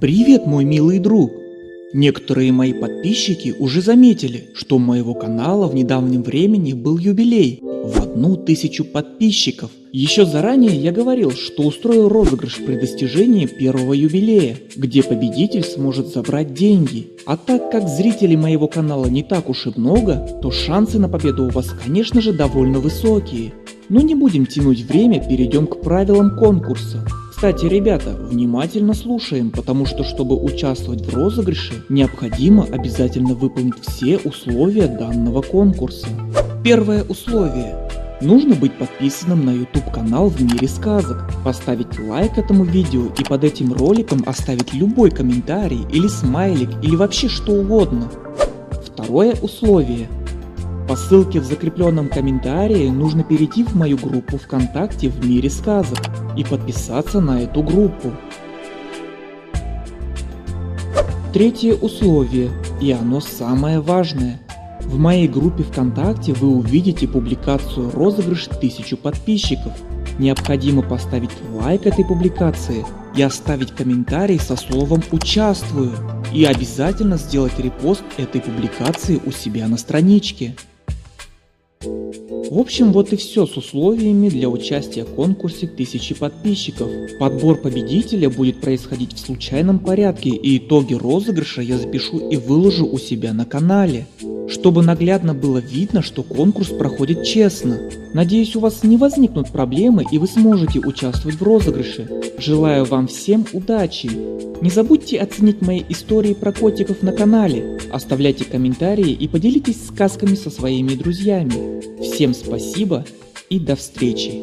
Привет, мой милый друг! Некоторые мои подписчики уже заметили, что у моего канала в недавнем времени был юбилей в одну тысячу подписчиков. Еще заранее я говорил, что устрою розыгрыш при достижении первого юбилея, где победитель сможет забрать деньги. А так как зрителей моего канала не так уж и много, то шансы на победу у вас конечно же довольно высокие. Но не будем тянуть время, перейдем к правилам конкурса. Кстати, ребята, внимательно слушаем, потому что чтобы участвовать в розыгрыше, необходимо обязательно выполнить все условия данного конкурса. Первое условие. Нужно быть подписанным на YouTube канал в мире сказок, поставить лайк этому видео и под этим роликом оставить любой комментарий или смайлик или вообще что угодно. Второе условие. По ссылке в закрепленном комментарии нужно перейти в мою группу ВКонтакте в мире сказок и подписаться на эту группу. Третье условие, и оно самое важное. В моей группе ВКонтакте вы увидите публикацию розыгрыш 1000 подписчиков. Необходимо поставить лайк этой публикации и оставить комментарий со словом «Участвую» и обязательно сделать репост этой публикации у себя на страничке. В общем, вот и все с условиями для участия в конкурсе 1000 подписчиков. Подбор победителя будет происходить в случайном порядке и итоги розыгрыша я запишу и выложу у себя на канале чтобы наглядно было видно, что конкурс проходит честно. Надеюсь, у вас не возникнут проблемы и вы сможете участвовать в розыгрыше. Желаю вам всем удачи! Не забудьте оценить мои истории про котиков на канале, оставляйте комментарии и поделитесь сказками со своими друзьями. Всем спасибо и до встречи!